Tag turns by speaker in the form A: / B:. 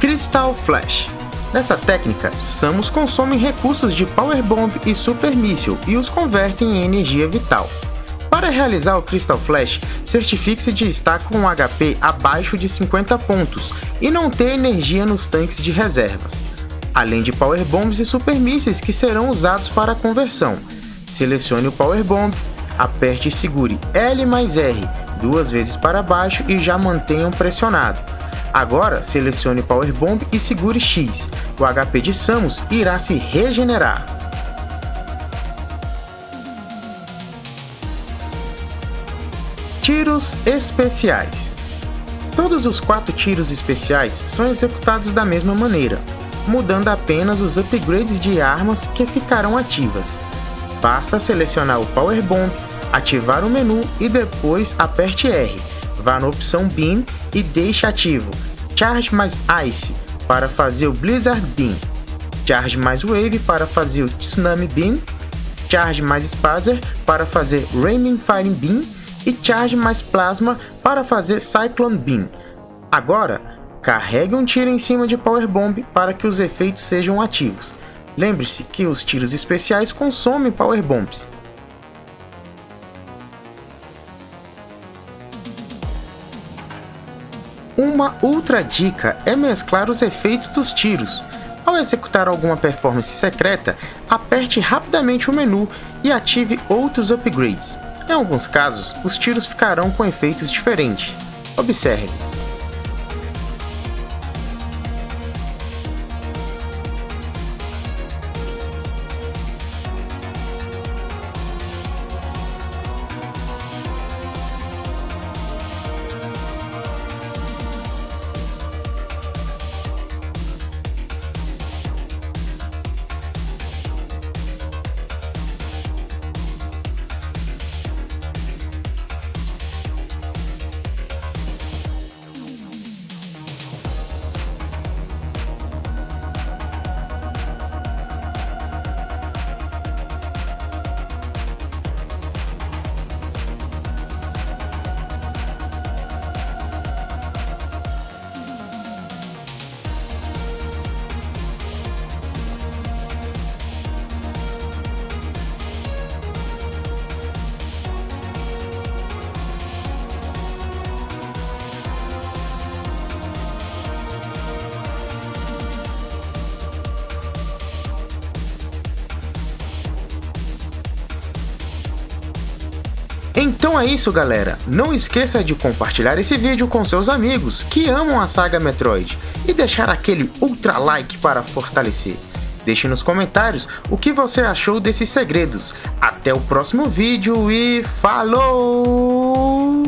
A: Crystal Flash. Nessa técnica, Samus consome recursos de Power Bomb e Super Missile e os converte em energia vital. Para realizar o Crystal Flash, certifique-se de estar com um HP abaixo de 50 pontos e não ter energia nos tanques de reservas, além de Power Bombs e Super Mísseis que serão usados para a conversão. Selecione o Power Bomb, aperte e segure L mais R duas vezes para baixo e já mantenham pressionado. Agora, selecione Power Bomb e segure X. O HP de Samus irá se regenerar. Tiros especiais Todos os quatro tiros especiais são executados da mesma maneira, mudando apenas os upgrades de armas que ficarão ativas. Basta selecionar o Power Bomb, ativar o menu e depois aperte R. Vá na opção Beam e deixe ativo Charge mais Ice para fazer o Blizzard Beam, Charge mais Wave para fazer o Tsunami Beam, Charge mais Spazer para fazer Raining Fire Beam e Charge mais Plasma para fazer Cyclone Beam. Agora, carregue um tiro em cima de Power Bomb para que os efeitos sejam ativos. Lembre-se que os tiros especiais consomem Power Bombs. Uma outra dica é mesclar os efeitos dos tiros. Ao executar alguma performance secreta, aperte rapidamente o menu e ative outros upgrades. Em alguns casos, os tiros ficarão com efeitos diferentes. Observe. Então é isso galera, não esqueça de compartilhar esse vídeo com seus amigos que amam a saga Metroid e deixar aquele ultra like para fortalecer. Deixe nos comentários o que você achou desses segredos. Até o próximo vídeo e falou!